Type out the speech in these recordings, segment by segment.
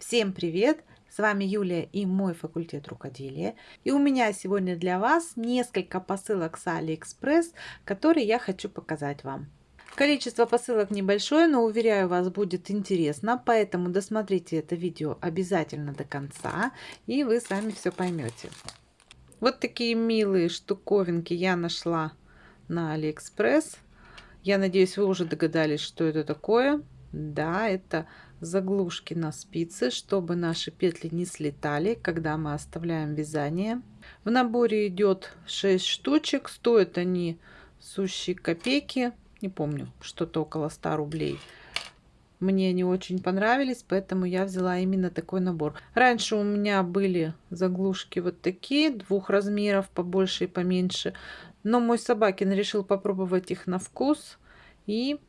Всем привет! С вами Юлия и мой факультет рукоделия. И у меня сегодня для вас несколько посылок с Алиэкспресс, которые я хочу показать вам. Количество посылок небольшое, но уверяю вас будет интересно, поэтому досмотрите это видео обязательно до конца и вы сами все поймете. Вот такие милые штуковинки я нашла на Алиэкспресс. Я надеюсь, вы уже догадались, что это такое. Да, это заглушки на спицы, чтобы наши петли не слетали, когда мы оставляем вязание. В наборе идет 6 штучек, стоят они сущие копейки, не помню, что-то около 100 рублей. Мне они очень понравились, поэтому я взяла именно такой набор. Раньше у меня были заглушки вот такие, двух размеров, побольше и поменьше. Но мой собакин решил попробовать их на вкус. И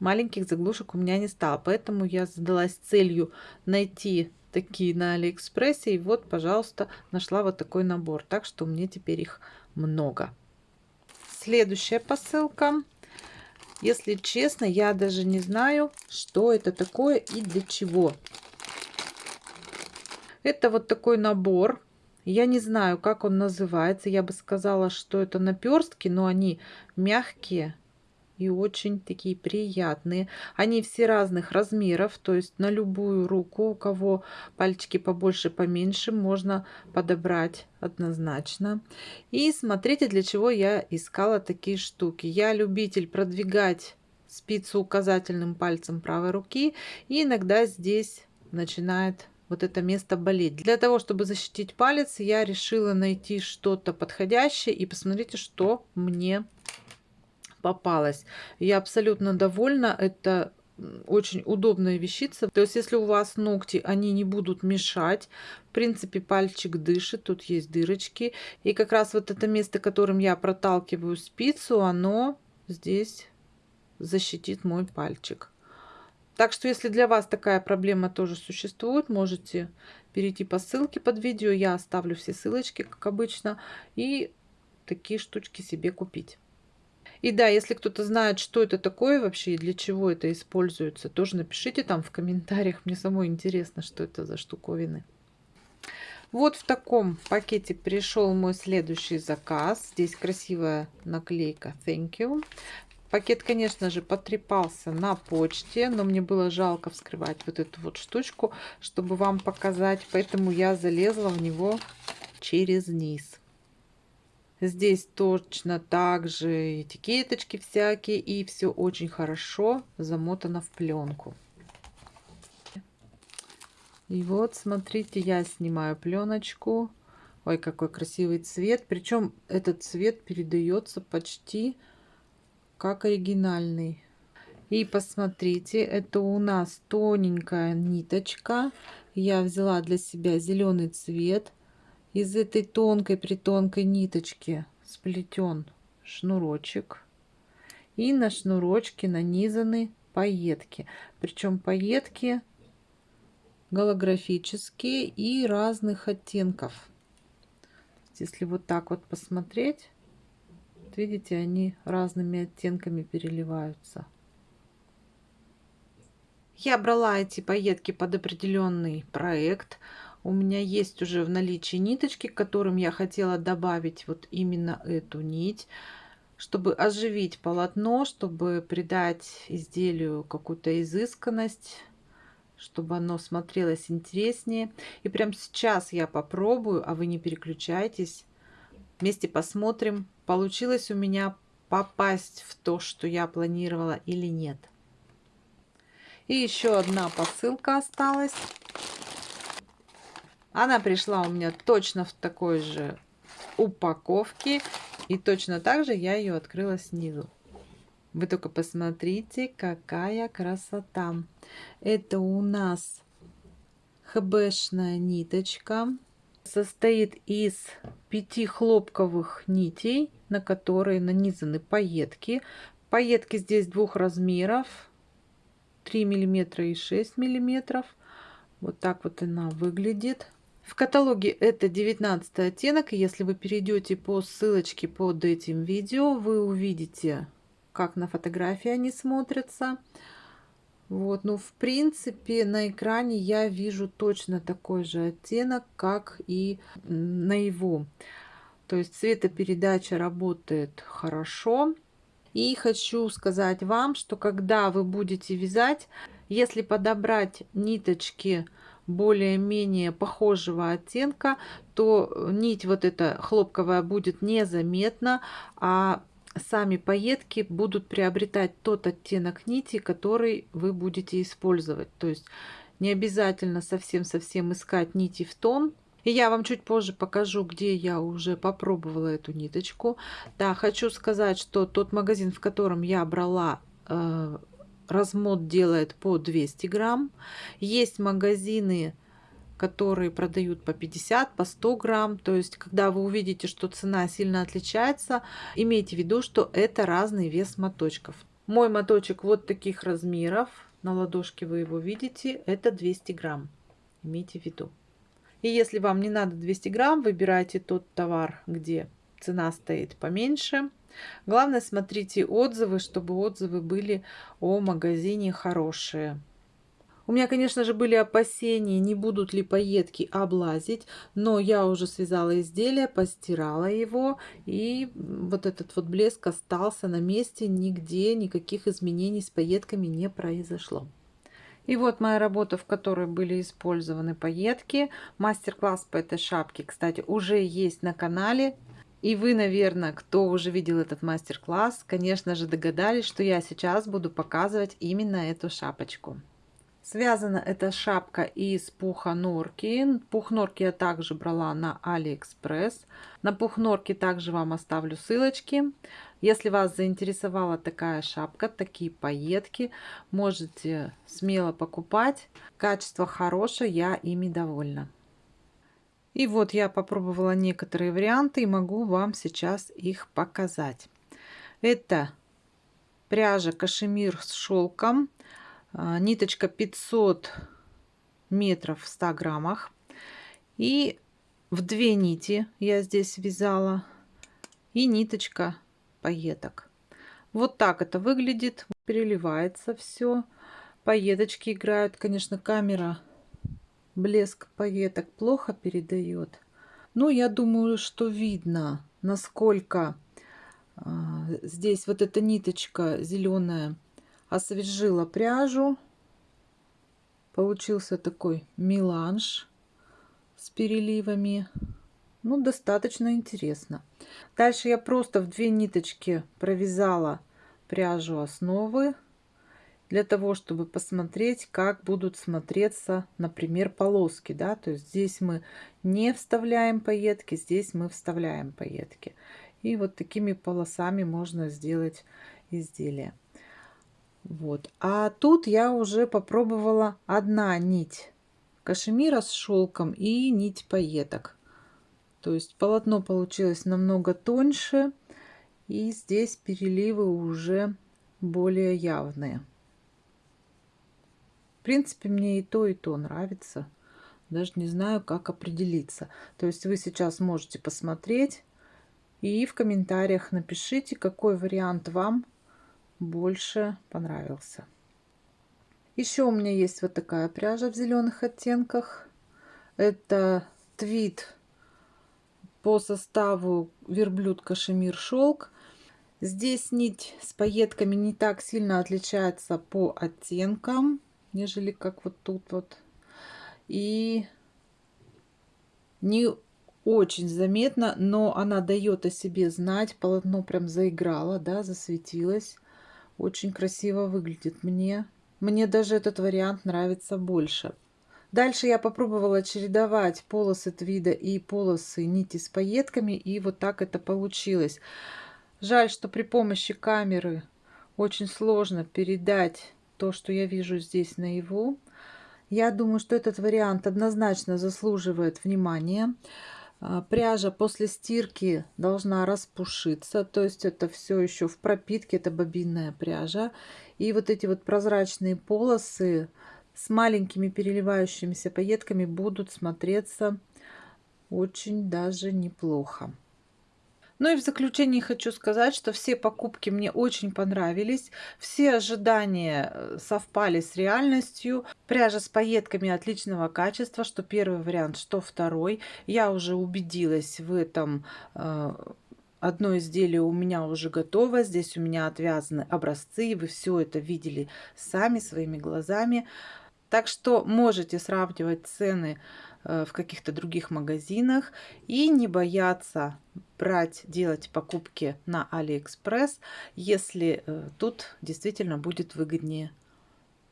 маленьких заглушек у меня не стало. Поэтому я задалась целью найти такие на Алиэкспрессе. И вот, пожалуйста, нашла вот такой набор. Так что мне теперь их много. Следующая посылка. Если честно, я даже не знаю, что это такое и для чего. Это вот такой набор. Я не знаю, как он называется. Я бы сказала, что это наперстки, но они мягкие и очень такие приятные. Они все разных размеров, то есть на любую руку, у кого пальчики побольше, поменьше, можно подобрать однозначно. И смотрите, для чего я искала такие штуки. Я любитель продвигать спицу указательным пальцем правой руки, и иногда здесь начинает вот это место болеть. Для того, чтобы защитить палец, я решила найти что-то подходящее и посмотрите, что мне попалась. Я абсолютно довольна. Это очень удобная вещица. То есть, если у вас ногти, они не будут мешать. В принципе, пальчик дышит, тут есть дырочки. И как раз вот это место, которым я проталкиваю спицу, оно здесь защитит мой пальчик. Так что, если для вас такая проблема тоже существует, можете перейти по ссылке под видео. Я оставлю все ссылочки, как обычно. И такие штучки себе купить. И да, если кто-то знает, что это такое вообще и для чего это используется, тоже напишите там в комментариях. Мне самой интересно, что это за штуковины. Вот в таком пакете пришел мой следующий заказ. Здесь красивая наклейка Thank you. Пакет, конечно же, потрепался на почте, но мне было жалко вскрывать вот эту вот штучку, чтобы вам показать. Поэтому я залезла в него через низ. Здесь точно так же этикеточки всякие. И все очень хорошо замотано в пленку. И вот, смотрите, я снимаю пленочку. Ой, какой красивый цвет. Причем этот цвет передается почти как оригинальный. И посмотрите, это у нас тоненькая ниточка. Я взяла для себя зеленый цвет из этой тонкой притонкой ниточки сплетен шнурочек. И на шнурочке нанизаны пайетки. Причем пайетки голографические и разных оттенков. Если вот так вот посмотреть видите они разными оттенками переливаются. Я брала эти пайетки под определенный проект у меня есть уже в наличии ниточки, к которым я хотела добавить вот именно эту нить, чтобы оживить полотно, чтобы придать изделию какую-то изысканность, чтобы оно смотрелось интереснее. И прямо сейчас я попробую, а вы не переключайтесь. Вместе посмотрим, получилось у меня попасть в то, что я планировала или нет. И еще одна посылка осталась. Она пришла у меня точно в такой же упаковке. И точно так же я ее открыла снизу. Вы только посмотрите, какая красота. Это у нас хбшная ниточка. Состоит из пяти хлопковых нитей, на которые нанизаны пайетки. Пайетки здесь двух размеров. 3 миллиметра и 6 миллиметров. Вот так вот она выглядит. В каталоге это 19 оттенок. Если вы перейдете по ссылочке под этим видео, вы увидите, как на фотографии они смотрятся. Вот, ну, в принципе, на экране я вижу точно такой же оттенок, как и наяву. То есть цветопередача работает хорошо. И хочу сказать вам, что когда вы будете вязать, если подобрать ниточки более-менее похожего оттенка, то нить вот эта хлопковая будет незаметна, а сами пайетки будут приобретать тот оттенок нити, который вы будете использовать. То есть не обязательно совсем-совсем искать нити в тон. И я вам чуть позже покажу, где я уже попробовала эту ниточку. Да, хочу сказать, что тот магазин, в котором я брала э, размод делает по 200 грамм. Есть магазины, которые продают по 50, по 100 грамм. То есть, когда вы увидите, что цена сильно отличается, имейте в виду, что это разный вес моточков. Мой моточек вот таких размеров, на ладошке вы его видите, это 200 грамм. Имейте в виду. И если вам не надо 200 грамм, выбирайте тот товар, где цена стоит поменьше. Главное, смотрите отзывы, чтобы отзывы были о магазине хорошие. У меня, конечно же, были опасения, не будут ли пайетки облазить, но я уже связала изделие, постирала его, и вот этот вот блеск остался на месте, нигде никаких изменений с пайетками не произошло. И вот моя работа, в которой были использованы пайетки. Мастер-класс по этой шапке, кстати, уже есть на канале. И вы, наверное, кто уже видел этот мастер-класс, конечно же догадались, что я сейчас буду показывать именно эту шапочку. Связана эта шапка из пуха норки. Пух норки я также брала на Алиэкспресс. На пух норки также вам оставлю ссылочки. Если вас заинтересовала такая шапка, такие пайетки, можете смело покупать. Качество хорошее, я ими довольна. И вот я попробовала некоторые варианты и могу вам сейчас их показать. Это пряжа кашемир с шелком, а, ниточка 500 метров в 100 граммах. И в две нити я здесь вязала. И ниточка пайеток. Вот так это выглядит. Переливается все. Пайеточки играют. Конечно, камера блеск пайеток плохо передает. Но я думаю, что видно, насколько а, здесь вот эта ниточка зеленая освежила пряжу. Получился такой меланж с переливами. Ну, достаточно интересно. Дальше я просто в две ниточки провязала пряжу основы для того, чтобы посмотреть, как будут смотреться, например, полоски. Да? То есть здесь мы не вставляем пайетки, здесь мы вставляем пайетки. И вот такими полосами можно сделать изделие. Вот. А тут я уже попробовала одна нить кашемира с шелком и нить пайеток. То есть полотно получилось намного тоньше. И здесь переливы уже более явные. В принципе, мне и то, и то нравится. Даже не знаю, как определиться. То есть вы сейчас можете посмотреть и в комментариях напишите, какой вариант вам больше понравился. Еще у меня есть вот такая пряжа в зеленых оттенках. Это твит по составу верблюд кашемир шелк. Здесь нить с пайетками не так сильно отличается по оттенкам нежели как вот тут вот. И не очень заметно, но она дает о себе знать. Полотно прям заиграло, да, засветилось. Очень красиво выглядит мне. Мне даже этот вариант нравится больше. Дальше я попробовала чередовать полосы твида и полосы нити с пайетками. И вот так это получилось. Жаль, что при помощи камеры очень сложно передать то, что я вижу здесь наяву. Я думаю, что этот вариант однозначно заслуживает внимания. А, пряжа после стирки должна распушиться, то есть это все еще в пропитке, это бобинная пряжа. И вот эти вот прозрачные полосы с маленькими переливающимися пайетками будут смотреться очень даже неплохо. Ну и в заключении хочу сказать, что все покупки мне очень понравились. Все ожидания э, совпали с реальностью. Пряжа с пайетками отличного качества, что первый вариант, что второй. Я уже убедилась в этом э, Одно изделие у меня уже готово. Здесь у меня отвязаны образцы. Вы все это видели сами своими глазами. Так что можете сравнивать цены в каких-то других магазинах и не бояться брать, делать покупки на Алиэкспресс, если э, тут действительно будет выгоднее.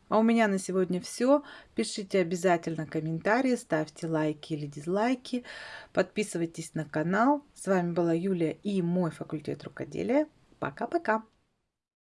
А у меня на сегодня все. Пишите обязательно комментарии, ставьте лайки или дизлайки, подписывайтесь на канал. С вами была Юлия и мой факультет рукоделия. Пока-пока!